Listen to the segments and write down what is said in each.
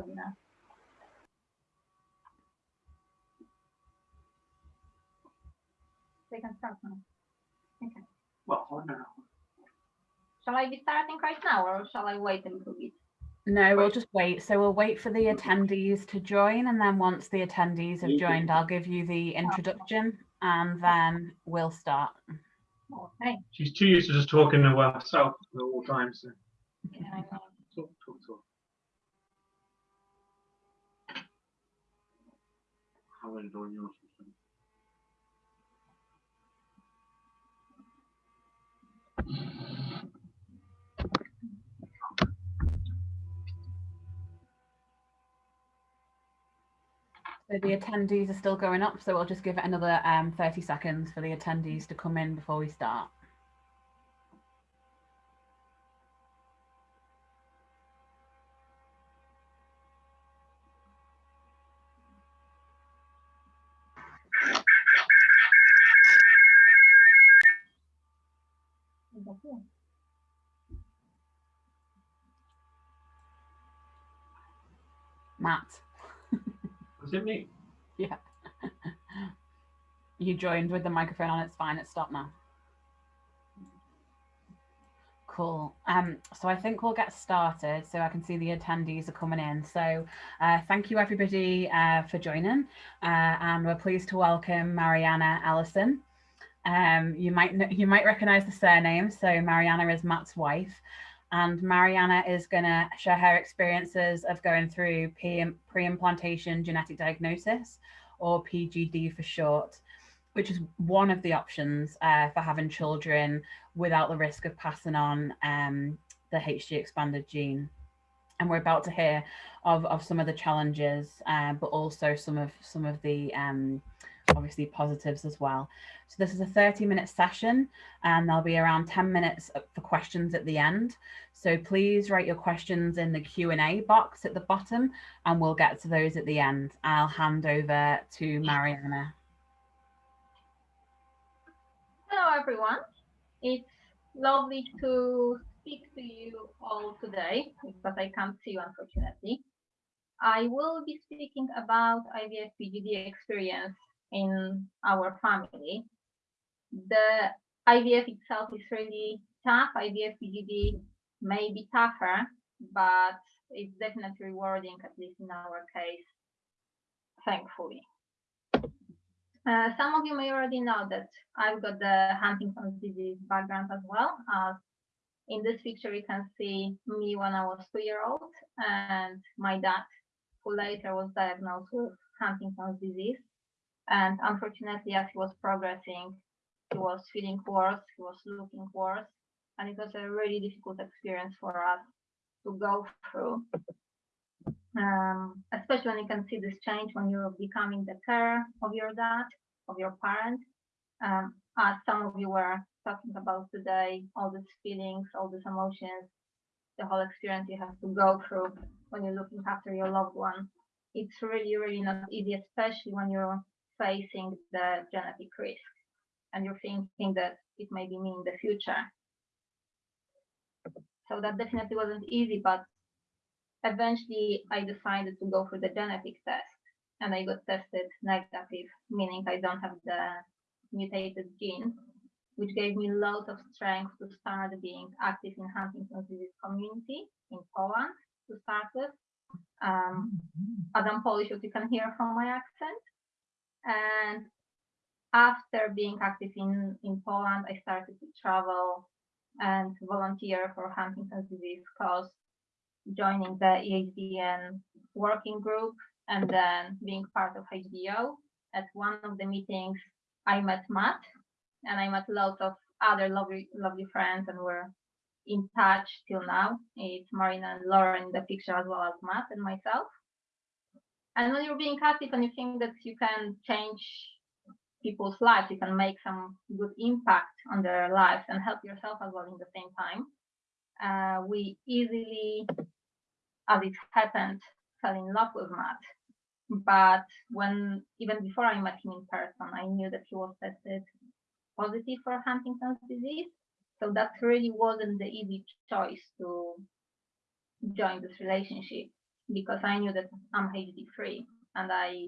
webinar. We can start now. Okay. Well, hold on. Shall I be starting right now or shall I wait a little bit? No, we'll just wait. So we'll wait for the attendees to join, and then once the attendees have joined, I'll give you the introduction, and then we'll start. Oh, okay. She's too used to just talking to herself at all times. So Yeah, I know. talk, talk, talk. Join yours. So the attendees are still going up, so we'll just give it another um, 30 seconds for the attendees to come in before we start. Matt, Was it me? yeah. you joined with the microphone on, it's fine, it's stopped now. Cool. Um, so I think we'll get started. So I can see the attendees are coming in. So uh, thank you everybody uh, for joining. Uh, and we're pleased to welcome Mariana Ellison. Um, you might you might recognize the surname. So Mariana is Matt's wife, and Mariana is going to share her experiences of going through pre- pre-implantation genetic diagnosis, or PGD for short, which is one of the options uh, for having children without the risk of passing on um, the HG expanded gene. And we're about to hear of, of some of the challenges, uh, but also some of some of the um, obviously positives as well. So this is a 30 minute session and there'll be around 10 minutes for questions at the end. So please write your questions in the Q&A box at the bottom and we'll get to those at the end. I'll hand over to Mariana. Hello, everyone. It's lovely to speak to you all today, but I can't see you, unfortunately. I will be speaking about IVF PGD experience in our family. The IVF itself is really tough. IVF PGD may be tougher, but it's definitely rewarding, at least in our case, thankfully. Uh, some of you may already know that I've got the Huntington's disease background as well. As in this picture, you can see me when I was two year old and my dad, who later was diagnosed with Huntington's disease. And unfortunately, as he was progressing, he was feeling worse, he was looking worse. And it was a really difficult experience for us to go through. Um, especially when you can see this change when you're becoming the care of your dad, of your parent. Um, as some of you were talking about today, all these feelings, all these emotions, the whole experience you have to go through when you're looking after your loved one. It's really, really not easy, especially when you're facing the genetic risk and you're thinking that it may be me in the future. So that definitely wasn't easy, but eventually I decided to go for the genetic test and I got tested negative, meaning I don't have the mutated gene, which gave me loads of strength to start being active in Huntington's disease community in Poland to start with. Um, as I'm Polish, as you can hear from my accent. And after being active in, in Poland, I started to travel and volunteer for Huntington's disease cause joining the EHDN working group and then being part of HDO. At one of the meetings, I met Matt and I met lots of other lovely, lovely friends and we're in touch till now. It's Marina and Lauren in the picture as well as Matt and myself. And when you're being active and you think that you can change people's lives, you can make some good impact on their lives and help yourself as well in the same time. Uh, we easily as it happened, fell in love with Matt. But when even before I met him in person, I knew that he was tested positive for Huntington's disease. So that really wasn't the easy choice to join this relationship. Because I knew that I'm HD free and I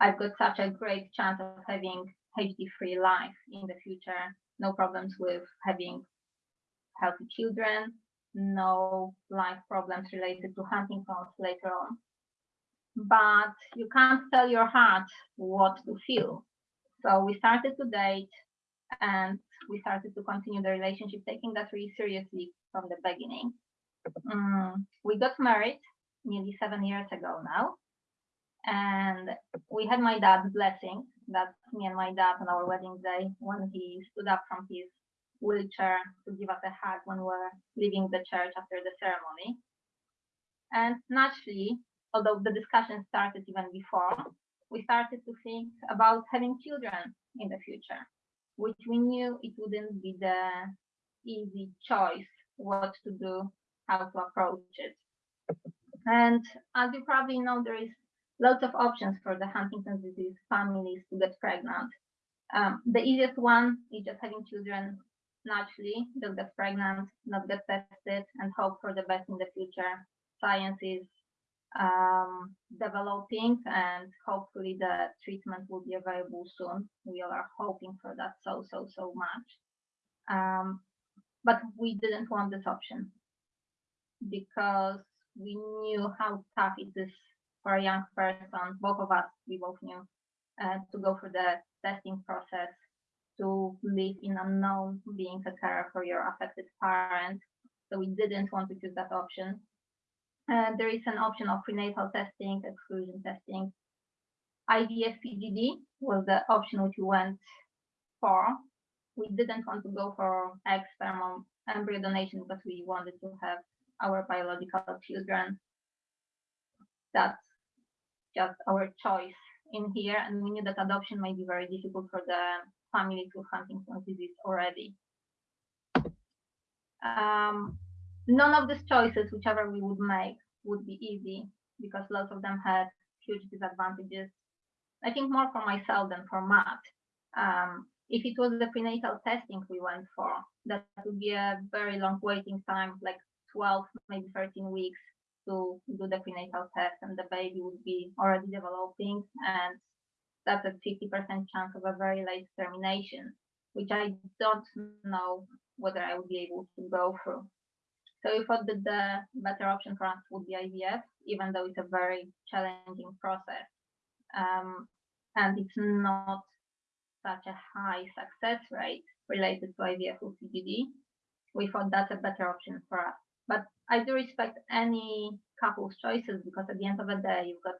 I've got such a great chance of having HD free life in the future. No problems with having healthy children, no life problems related to Huntington's later on. But you can't tell your heart what to feel. So we started to date and we started to continue the relationship, taking that really seriously from the beginning. Mm, we got married nearly seven years ago now. And we had my dad's blessing. that me and my dad on our wedding day when he stood up from his wheelchair to give us a hug when we were leaving the church after the ceremony. And naturally, although the discussion started even before, we started to think about having children in the future, which we knew it wouldn't be the easy choice what to do, how to approach it. And as you probably know, there is lots of options for the Huntington's disease families to get pregnant. Um, the easiest one is just having children naturally, just get pregnant, not get tested, and hope for the best in the future. Science is um, developing, and hopefully the treatment will be available soon. We all are hoping for that so, so, so much. Um, but we didn't want this option because we knew how tough it is for a young person, both of us, we both knew, uh, to go through the testing process, to live in unknown, being a carer for your affected parent. So we didn't want to choose that option. Uh, there is an option of prenatal testing, exclusion testing. IVF PGD was the option which we went for. We didn't want to go for sperm embryo donation because we wanted to have our biological children. That's just our choice in here. And we knew that adoption might be very difficult for the families with Huntington's disease already. Um, none of these choices, whichever we would make, would be easy because lots of them had huge disadvantages. I think more for myself than for Matt. Um, if it was the prenatal testing we went for, that would be a very long waiting time, like 12, maybe 13 weeks to do the prenatal test and the baby would be already developing and that's a 50% chance of a very late termination, which I don't know whether I would be able to go through. So we thought that the better option for us would be IVF, even though it's a very challenging process. Um, and it's not such a high success rate related to IVF or PGD. We thought that's a better option for us. But I do respect any couple's choices because at the end of the day, you've got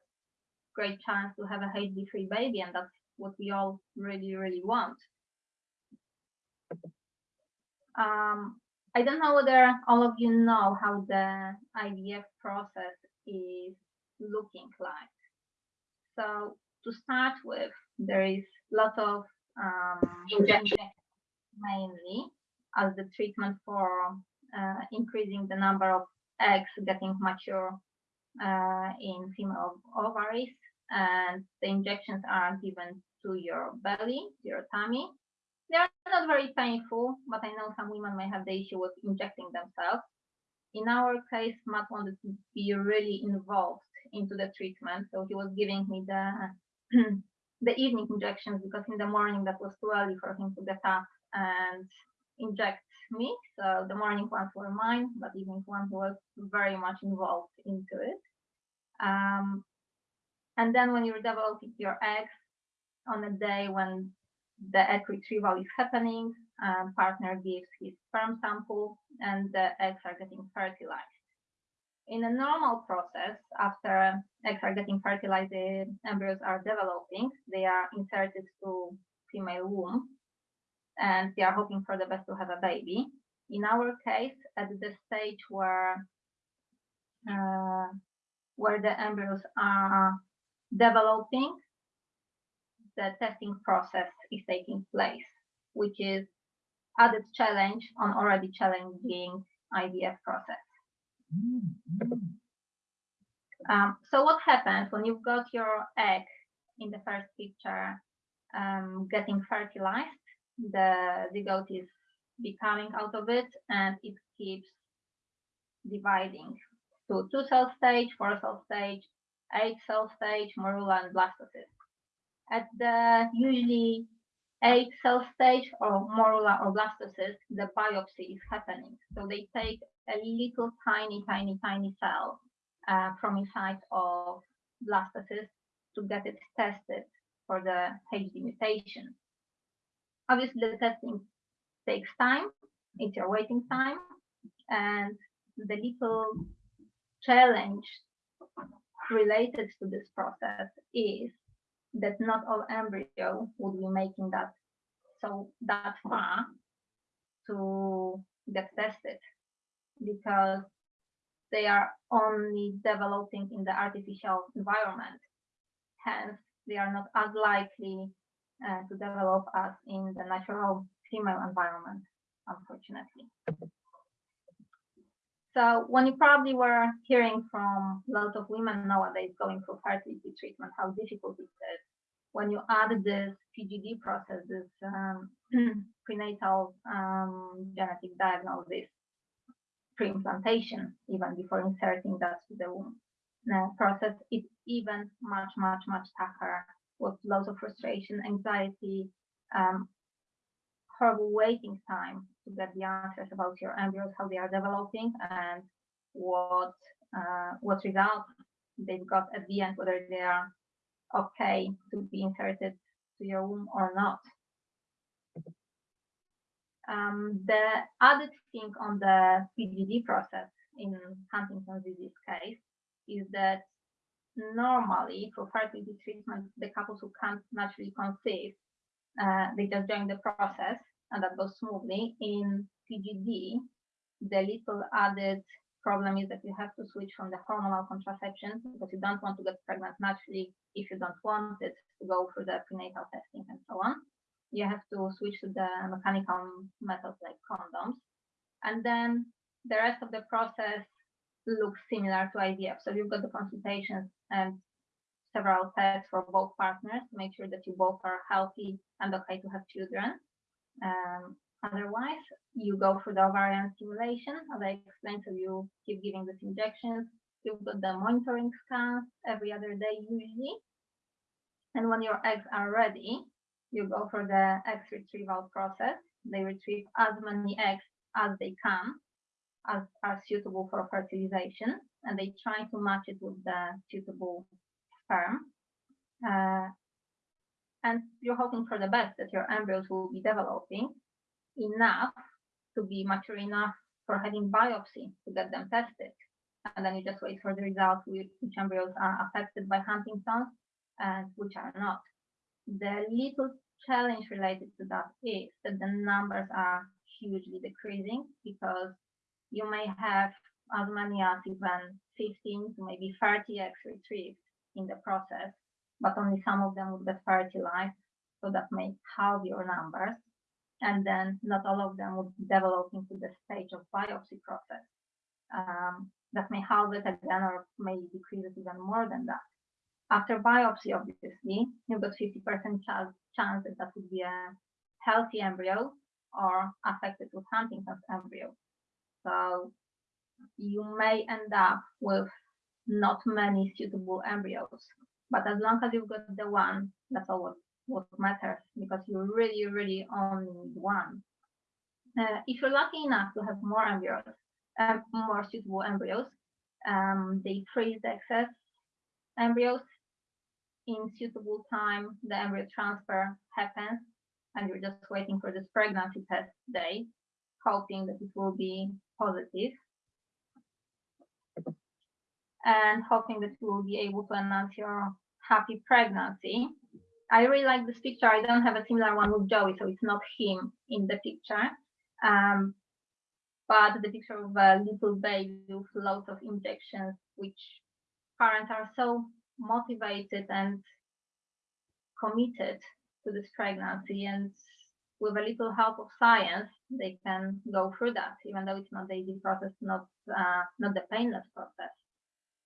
great chance to have a HD-free baby, and that's what we all really, really want. Um, I don't know whether all of you know how the IVF process is looking like. So to start with, there is lots of um, injections mainly as the treatment for increasing the number of eggs getting mature uh, in female ovaries and the injections are given to your belly, your tummy. They are not very painful, but I know some women may have the issue with injecting themselves. In our case, Matt wanted to be really involved into the treatment, so he was giving me the the evening injections because in the morning that was too early for him to get up and inject me. So the morning ones were mine, but evening ones was very much involved into it. Um, and then when you're developing your eggs on a day when the egg retrieval is happening, um, partner gives his sperm sample and the eggs are getting fertilized. In a normal process, after eggs are getting fertilized, the embryos are developing, they are inserted to female womb and they are hoping for the best to have a baby. In our case, at the stage where uh, where the embryos are developing, the testing process is taking place, which is added challenge on already challenging IVF process. Um, so what happens when you've got your egg in the first picture um, getting fertilized? The zygote is becoming out of it and it keeps dividing to two cell stage, four cell stage, eight cell stage, morula and blastocyst. At the usually eight cell stage or morula or blastocyst, the biopsy is happening. So they take a little tiny, tiny, tiny cell uh, from inside of blastocyst to get it tested for the HD mutation. Obviously, the testing takes time. It's your waiting time, and the little challenge related to this process is that not all embryo would be making that so that far to get tested because they are only developing in the artificial environment. Hence, they are not as likely uh, to develop as in the natural female environment, unfortunately. So when you probably were hearing from lots of women nowadays going through fertility treatment, how difficult it is, when you add this PGD process, this um, prenatal um, genetic diagnosis, pre-implantation, even before inserting that to the womb process, it's even much, much, much tougher with lots of frustration, anxiety, um, horrible waiting time to get the answers about your embryos, how they are developing, and what uh, what results they've got at the end, whether they are okay to be inserted to your womb or not. Um, the added thing on the PGD process in Huntington's disease case is that normally for fertility treatment, the couples who can't naturally conceive, uh, they just join the process and that goes smoothly. In PGD, the little added problem is that you have to switch from the hormonal contraception because you don't want to get pregnant naturally if you don't want it to go through the prenatal testing and so on. You have to switch to the mechanical methods like condoms. And then the rest of the process looks similar to IVF. So you've got the consultations and several tests for both partners to make sure that you both are healthy and okay to have children. Um, otherwise, you go through the ovarian stimulation, as I explained, so you keep giving these injections. You've got the monitoring scans every other day usually. And when your eggs are ready, you go for the egg retrieval process. They retrieve as many eggs as they can, as are suitable for fertilization, and they try to match it with the suitable sperm. Uh, and you're hoping for the best that your embryos will be developing enough to be mature enough for having biopsy to get them tested. And then you just wait for the results which embryos are affected by Huntington's and which are not. The little challenge related to that is that the numbers are hugely decreasing because you may have as many as even 15 to maybe 30 eggs retrieved in the process, but only some of them would get fertilized. So that may halve your numbers. And then not all of them would develop into the stage of biopsy process. Um, that may halve it again or may decrease it even more than that. After biopsy, obviously, you've got 50% chance, chance that that would be a healthy embryo or affected with Huntington's embryo. So you may end up with not many suitable embryos. But as long as you've got the one, that's all what, what matters because you really, really only need one. Uh, if you're lucky enough to have more embryos, um, more suitable embryos, um, they freeze the excess embryos. In suitable time, the embryo transfer happens, and you're just waiting for this pregnancy test day, hoping that it will be positive and hoping that you will be able to announce your happy pregnancy. I really like this picture. I don't have a similar one with Joey, so it's not him in the picture. Um, but the picture of a little baby with lots of injections, which parents are so motivated and committed to this pregnancy and with a little help of science, they can go through that, even though it's not the easy process, not uh, not the painless process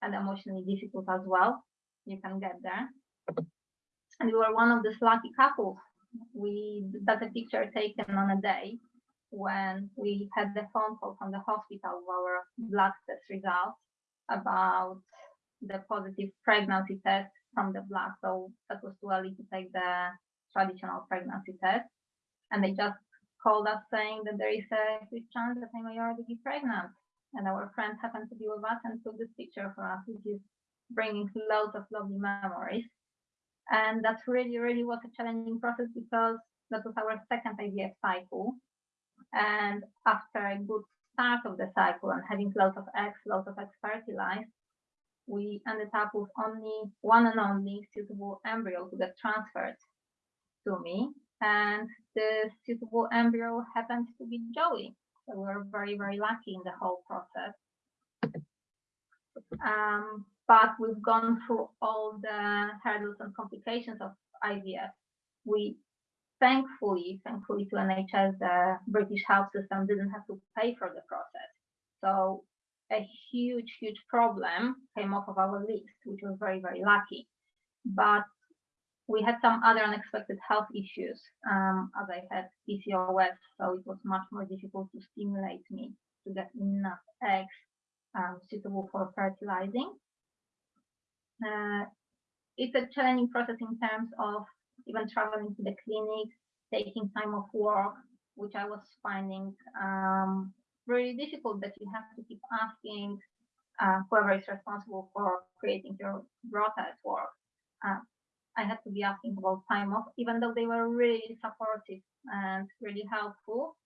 and emotionally difficult as well. You can get there. And we were one of these lucky couples. We that's a picture taken on a day when we had the phone call from the hospital with our blood test results. about the positive pregnancy test from the blood. So that was too early to take the traditional pregnancy test. And they just called us saying that there is a huge chance that I may already be pregnant. And our friend happened to be with us and took this picture for us, which is bringing loads of lovely memories. And that's really, really was a challenging process because that was our second IVF cycle. And after a good start of the cycle and having lots of eggs, lots of eggs fertilized, we ended up with only one and only suitable embryo to get transferred to me. And the suitable embryo happened to be Joey. So we were very, very lucky in the whole process. Um, but we've gone through all the hurdles and complications of IVF. We thankfully, thankfully to NHS, the British health system didn't have to pay for the process. So a huge, huge problem came off of our list, which was very, very lucky. But we had some other unexpected health issues, um, as I had PCOS, so it was much more difficult to stimulate me to get enough eggs um, suitable for fertilizing. Uh, it's a challenging process in terms of even traveling to the clinic, taking time off work, which I was finding um, really difficult that you have to keep asking uh, whoever is responsible for creating your rota at work. Uh, I had to be asking about time off, even though they were really supportive and really helpful.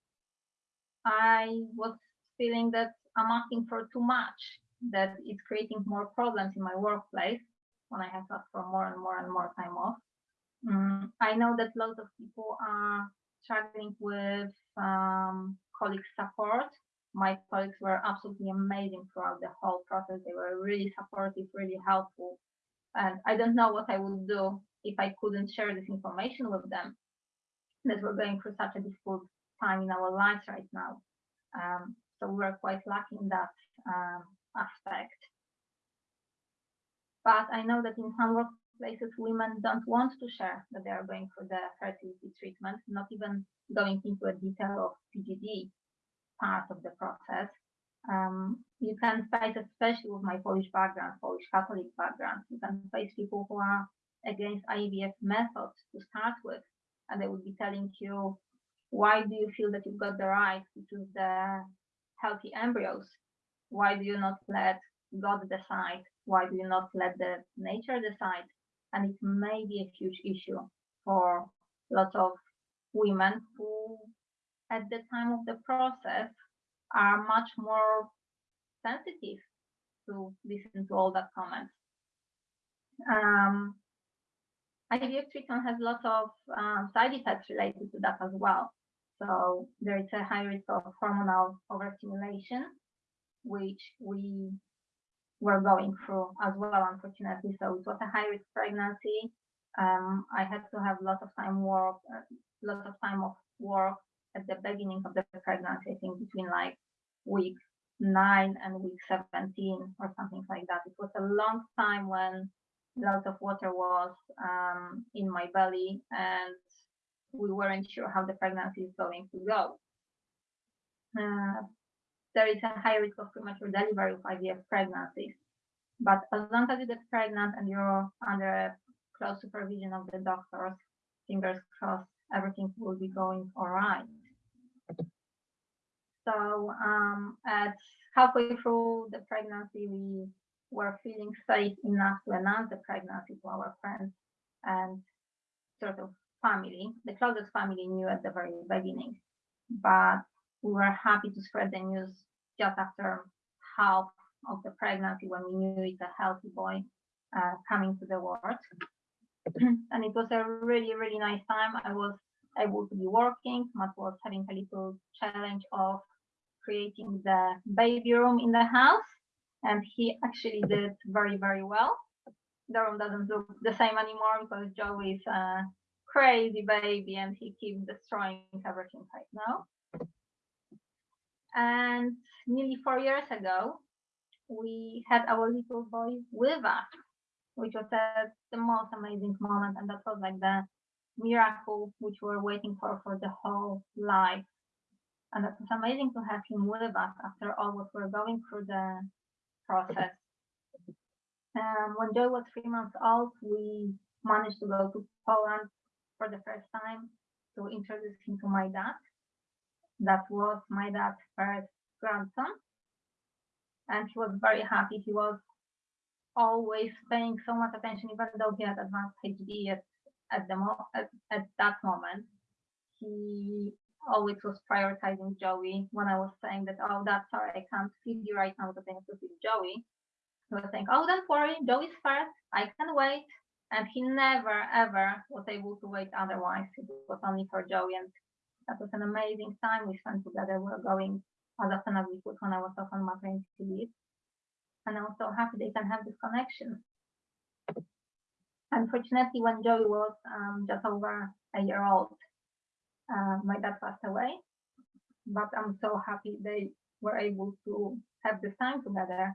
I was feeling that I'm asking for too much, that it's creating more problems in my workplace when I have to ask for more and more and more time off. Mm, I know that lots of people are struggling with um, colleague support. My colleagues were absolutely amazing throughout the whole process. They were really supportive, really helpful. And I don't know what I would do if I couldn't share this information with them. That we're going through such a difficult time in our lives right now. Um, so we're quite lucky in that um, aspect. But I know that in some workplaces, women don't want to share that they are going through the fertility treatment, not even going into a detail of PGD part of the process. Um, you can face, especially with my Polish background, Polish Catholic background, you can face people who are against IVF methods to start with, and they would be telling you, why do you feel that you've got the right to choose the healthy embryos? Why do you not let God decide? Why do you not let the nature decide? And it may be a huge issue for lots of women who, at the time of the process, are much more sensitive to listen to all that comments. Um, IVF treatment has lots of um, side effects related to that as well. So there is a high risk of hormonal overstimulation, which we were going through as well, unfortunately. So it was a high risk pregnancy. Um, I had to have lots of time work, uh, lots of time of work at the beginning of the pregnancy. I think between like week nine and week 17 or something like that. It was a long time when lots of water was um, in my belly and we weren't sure how the pregnancy is going to go. Uh, there is a high risk of premature delivery of IVF pregnancies. But as long as you get pregnant and you're under close supervision of the doctors, fingers crossed, everything will be going all right. So um, at halfway through the pregnancy, we were feeling safe enough to announce the pregnancy to our friends and sort of family. The closest family knew at the very beginning, but we were happy to spread the news just after half of the pregnancy when we knew it's a healthy boy uh, coming to the world. and it was a really, really nice time. I was able to be working. Matt was having a little challenge of creating the baby room in the house and he actually did very, very well. The room doesn't look the same anymore because Joe is a crazy baby and he keeps destroying everything right now. And nearly four years ago, we had our little boy with us, which was a, the most amazing moment. And that was like the miracle which we we're waiting for for the whole life. And it was amazing to have him with us after all what we're going through the process Um, when Joey was three months old, we managed to go to Poland for the first time to introduce him to my dad. That was my dad's first grandson. And he was very happy. He was always paying so much attention, even though he had advanced HD at, at, the mo- at, at that moment. He always was prioritizing Joey when I was saying that, oh, that's sorry, I can't feed you right now because I to feed Joey. He was saying, oh, don't worry, Joey's first, I can wait. And he never, ever was able to wait otherwise. It was only for Joey. And that was an amazing time we spent together. We were going as often as we could when I was off on maternity leave. And I was so happy they can have this connection. Unfortunately, when Joey was um, just over a year old, uh, my dad passed away. But I'm so happy they were able to have this time together.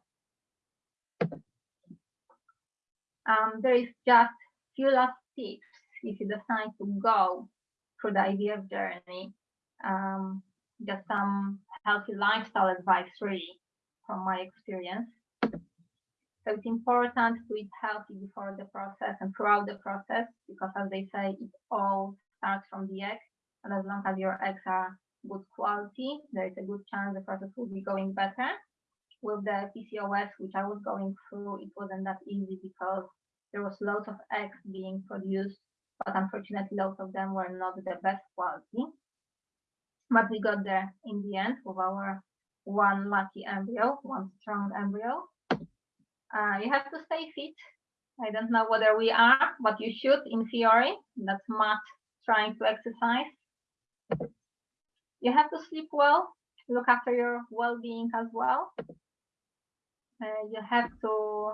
Um, there is just a few last tips if you decide to go through the IVF journey. Um, just some healthy lifestyle advice, really, from my experience. So it's important to eat healthy before the process and throughout the process, because as they say, it all starts from the egg. And as long as your eggs are good quality, there is a good chance the process will be going better. With the PCOS, which I was going through, it wasn't that easy because there was lots of eggs being produced, but unfortunately, lots of them were not the best quality. But we got there in the end with our one lucky embryo, one strong embryo. Uh, you have to stay fit. I don't know whether we are, but you should in theory. That's Matt trying to exercise. You have to sleep well, look after your well-being as well. Uh, you have to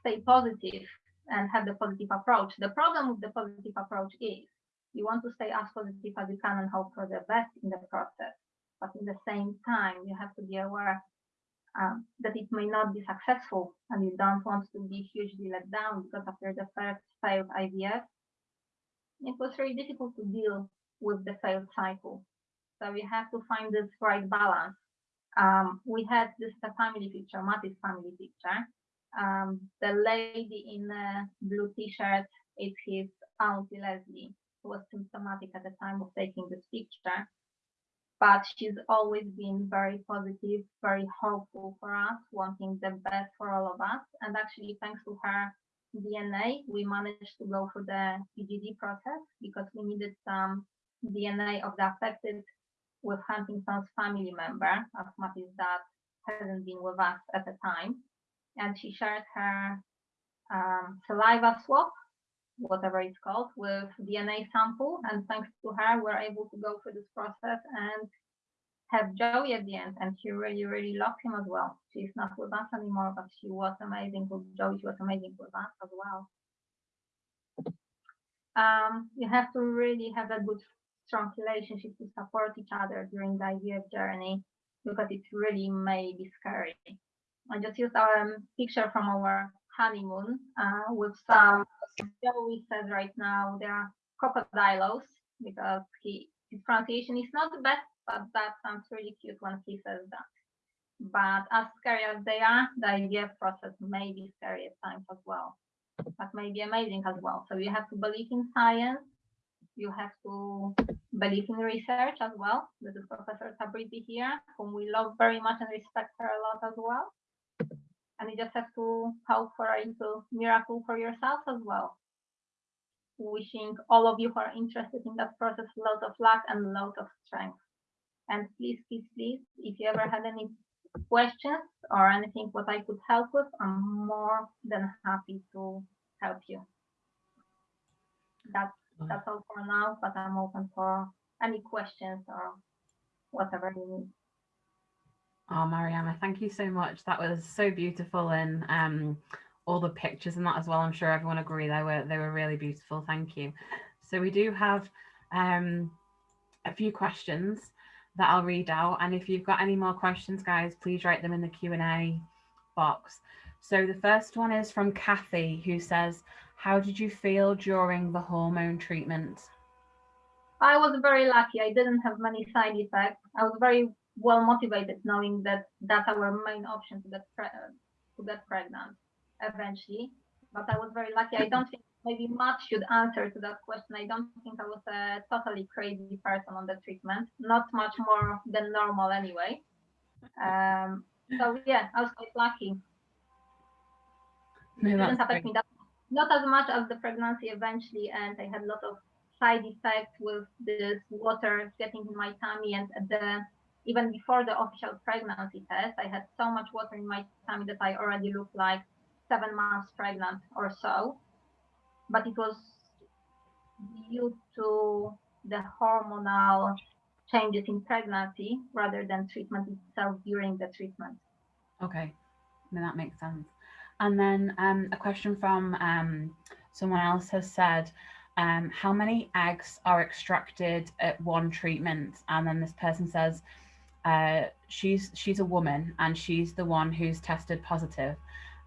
stay positive and have the positive approach. The problem with the positive approach is you want to stay as positive as you can and hope for the best in the process. But in the same time, you have to be aware um, that it may not be successful and you don't want to be hugely let down because after the first failed IVF, it was very difficult to deal with the failed cycle. So you have to find this right balance. Um, we had this family picture, Matty's family picture. Um, the lady in the blue t-shirt is his auntie Leslie, who was symptomatic at the time of taking this picture but she's always been very positive, very hopeful for us, wanting the best for all of us. And actually, thanks to her DNA, we managed to go through the PGD process because we needed some DNA of the affected with Huntington's family member, as Matty's dad hasn't been with us at the time. And she shared her um, saliva swab whatever it's called, with DNA sample. And thanks to her, we're able to go through this process and have Joey at the end. And she really, really loved him as well. She's not with us anymore, but she was amazing with Joey. She was amazing with us as well. Um, you have to really have a good, strong relationship to support each other during the IVF journey because it really may be scary. I just used a um, picture from our honeymoon uh, with some Joey says right now they are crocodilos because he his pronunciation is not the best, but that sounds really cute when he says that. But as scary as they are, the IVF process may be scary at times as well, but may be amazing as well. So you have to believe in science. You have to believe in research as well. This is Professor Tabrizi here, whom we love very much and respect her a lot as well and you just have to hope for a little miracle for yourself as well. Wishing all of you who are interested in that process lots of luck and lots of strength. And please, please, please, if you ever had any questions or anything what I could help with, I'm more than happy to help you. That's that's all for now, but I'm open for any questions or whatever you need. Oh, Mariana, thank you so much. That was so beautiful and um, all the pictures and that as well. I'm sure everyone agree they were they were really beautiful. Thank you. So we do have um, a few questions that I'll read out. And if you've got any more questions, guys, please write them in the Q&A box. So the first one is from Kathy, who says, how did you feel during the hormone treatment? I was very lucky. I didn't have many side effects. I was very well motivated knowing that that's our main option to get to get pregnant eventually, but I was very lucky. I don't think maybe Matt should answer to that question. I don't think I was a totally crazy person on the treatment, not much more than normal anyway. Um, so yeah, I was quite lucky. No, It didn't affect me that not as much as the pregnancy eventually, and I had a lot of side effects with this water getting in my tummy and the even before the official pregnancy test, I had so much water in my tummy that I already looked like seven months pregnant or so. But it was due to the hormonal changes in pregnancy rather than treatment itself during the treatment. Okay, no, that makes sense. And then um, a question from um, someone else has said, um, how many eggs are extracted at one treatment? And then this person says, uh, she's she's a woman and she's the one who's tested positive,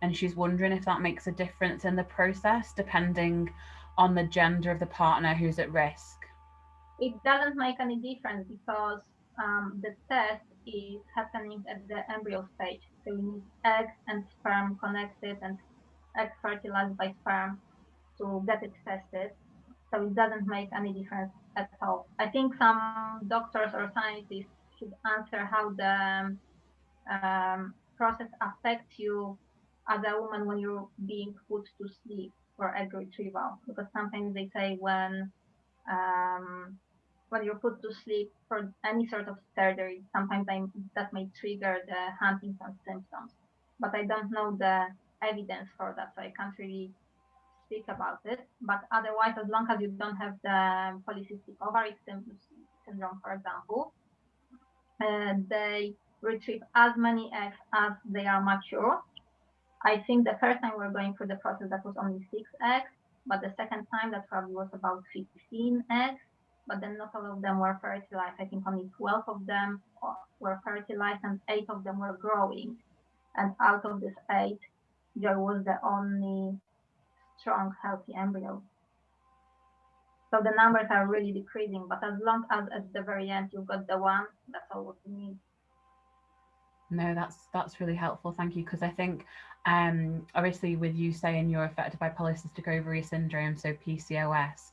and she's wondering if that makes a difference in the process depending on the gender of the partner who's at risk. it doesn't make any difference because um, the test is happening at the embryo stage. So we need egg and sperm connected and egg fertilized by sperm to get it tested. So it doesn't make any difference at all. I think some doctors or scientists should answer how the um, process affects you as a woman when you're being put to sleep for egg retrieval. Because sometimes they say when um, when you're put to sleep for any sort of surgery, sometimes I, that may trigger the Huntington symptoms. But I don't know the evidence for that, so I can't really speak about it. But otherwise, as long as you don't have the polycystic ovary syndrome, for example, uh, they retrieve as many eggs as they are mature. I think the first time we were going through the process, that was only six eggs, but the second time that probably was about 15 eggs, but then not all of them were fertilized. I think only 12 of them were fertilized and eight of them were growing. And out of this eight, there was the only strong, healthy embryo. So the numbers are really decreasing, but as long as at the very end you've got the one, that's all what you need. No, that's that's really helpful. Thank you. Because I think, um, obviously, with you saying you're affected by polycystic ovary syndrome, so PCOS,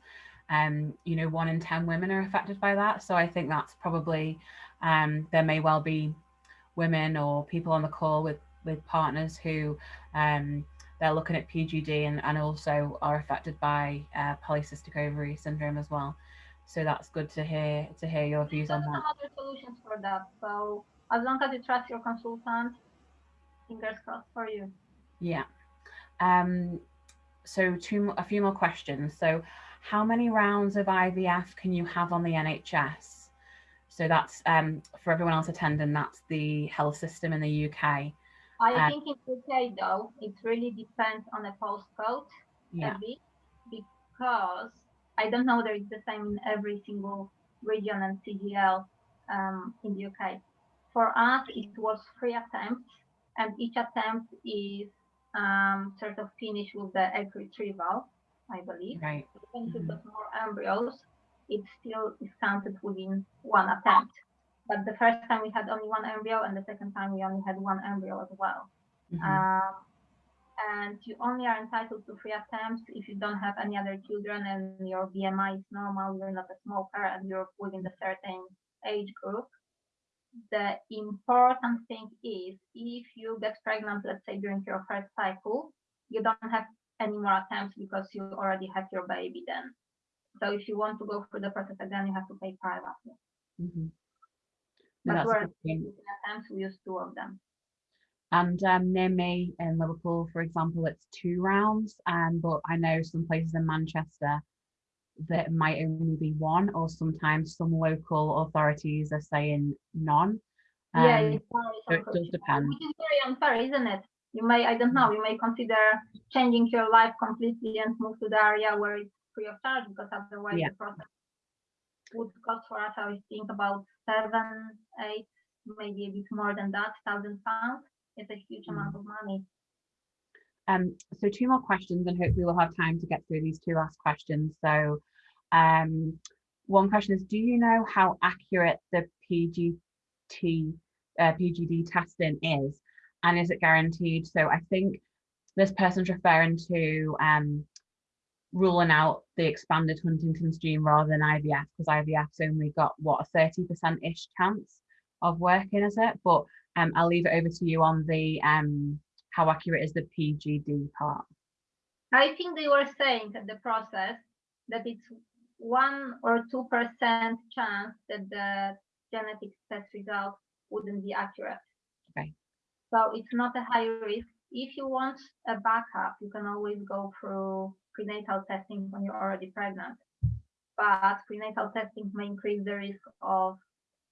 um, you know, one in ten women are affected by that. So I think that's probably, um, there may well be women or people on the call with with partners who, um, they're looking at PGD and and also are affected by uh, polycystic ovary syndrome as well. So that's good to hear to hear your views on that. other solutions for that. So as long as you trust your consultant, fingers crossed for you. Yeah. Um, so two, a few more questions. So how many rounds of IVF can you have on the NHS? So that's um, for everyone else attending, that's the health system in the UK. I Uh, think in UK though, it really depends on the postcode Yeah. a bit because I don't know whether it's the same in every single region and CGL um, in the UK. For us, it was three attempts, and each attempt is um, sort of finished with the egg retrieval, I believe. Right. Even if you've Mhm. got more embryos, it still is counted within one attempt. But the first time we had only one embryo, and the second time we only had one embryo as well. Mhm. Um, and you only are entitled to three attempts if you don't have any other children and your BMI is normal, you're not a smoker, and you're within the certain age group. The important thing is if you get pregnant, let's say during your first cycle, you don't have any more attempts because you already have your baby then. So if you want to go through the process again, you have to pay privately. Mhm. But that's we're attempts, we use two of them. And um, near me in Liverpool, for example, it's two rounds. Um, but I know some places in Manchester that might only be one, or sometimes some local authorities are saying none. yeah, Um, it varies so it does depend. Which is very unfair, isn't it? You may, I don't know, you may consider changing your life completely and move to the area where it's free of charge because otherwise Yeah. the process would cost for us, I think about seven, eight, maybe a bit more than that, thousand pounds. It's a huge Mm. amount of money. Um, so two more questions, and hopefully we'll have time to get through these two last questions. So, um, one question is: Do you know how accurate the PGT uh, PGD testing is, and is it guaranteed? So I think this person's referring to um, ruling out the expanded Huntington's gene rather than IVF because IVF's only got what a 30%-ish chance of working, is it? But um, I'll leave it over to you on the um, how accurate is the PGD part. I think they were saying at the process that it's one or two percent chance that the genetic test result wouldn't be accurate. Okay. So it's not a high risk. If you want a backup, you can always go through prenatal testing when you're already pregnant. But prenatal testing may increase the risk of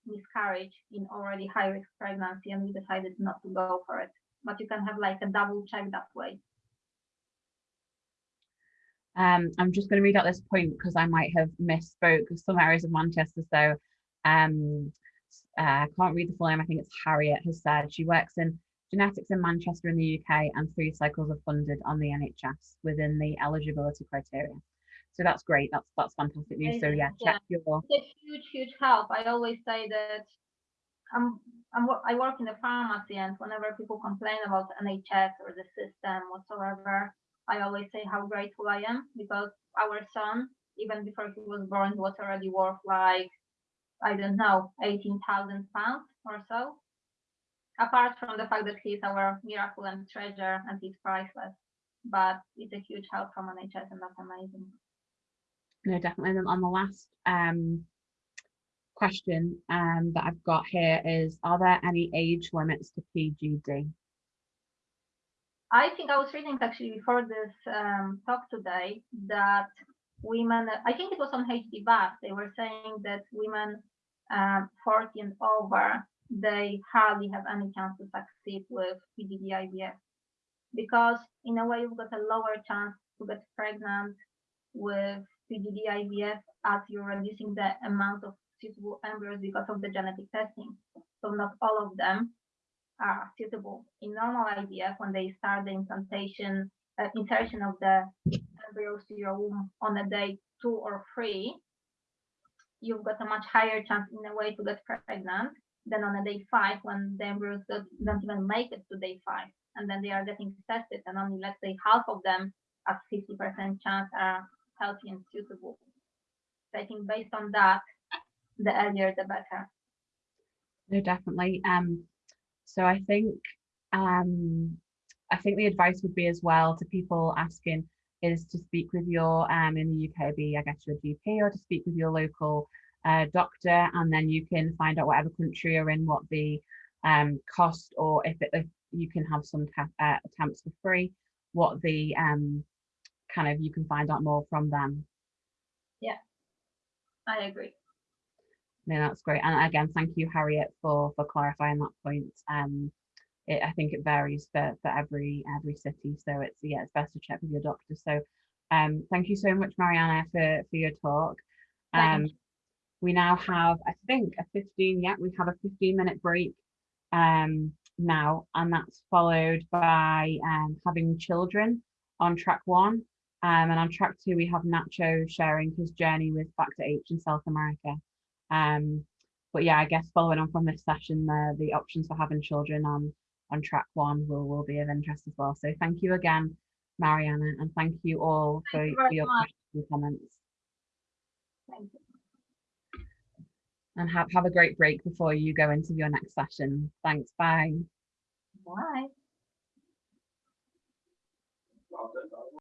miscarriage in already high risk pregnancy, and we decided not to go for it. But you can have like a double check that way. Um, I'm just going to read out this point because I might have misspoke some areas of Manchester. So um, uh, I can't read the full name. I think it's Harriet has said she works in genetics in Manchester in the UK and three cycles are funded on the NHS within the eligibility criteria. So that's great. That's that's fantastic news. So yeah, yeah. your It's a huge, huge help. I always say that I'm, I'm I work in the pharmacy, and whenever people complain about NHS or the system whatsoever, I always say how grateful I am because our son, even before he was born, was already worth like I don't know, eighteen thousand pounds or so. Apart from the fact that he's our miracle and treasure, and he's priceless, but it's a huge help from NHS, and that's amazing. No, definitely. And on the last um, question um, that I've got here is, are there any age limits to PGD? I think I was reading actually before this um, talk today that women, I think it was on HD Bath, they were saying that women um, 40 and over, they hardly have any chance to succeed with PGD IVF because in a way you've got a lower chance to get pregnant with PGD IVF as you're reducing the amount of suitable embryos because of the genetic testing. So not all of them are suitable. In normal IVF, when they start the implantation, uh, insertion of the embryos to your womb on a day two or three, you've got a much higher chance in a way to get pregnant than on a day five when the embryos don't, even make it to day five. And then they are getting tested, and only let's say half of them at 50% chance are healthy and suitable. So I think based on that, the earlier the better. No, definitely. Um, so I think um, I think the advice would be as well to people asking is to speak with your um in the UK be I guess your GP or to speak with your local uh, doctor and then you can find out whatever country you're in what the um cost or if, it, if you can have some uh, attempts for free what the um kind of you can find out more from them Yeah, I agree. No, that's great. And again, thank you, Harriet, for for clarifying that point. Um, it, I think it varies for for every every city, so it's yeah, it's best to check with your doctor. So, um, thank you so much, Mariana, for for your talk. Thank Um, we now have, I think, a 15. Yeah, we have a 15 minute break. Um, now, and that's followed by um having children on track one. Um, and on track two, we have Nacho sharing his journey with Factor H in South America. Um, but yeah, I guess following on from this session, the the options for having children on on track one will will be of interest as well. So thank you again, Mariana, and thank you all for, you for your much. questions and comments. Thank you. And have have a great break before you go into your next session. Thanks. Bye. Bye.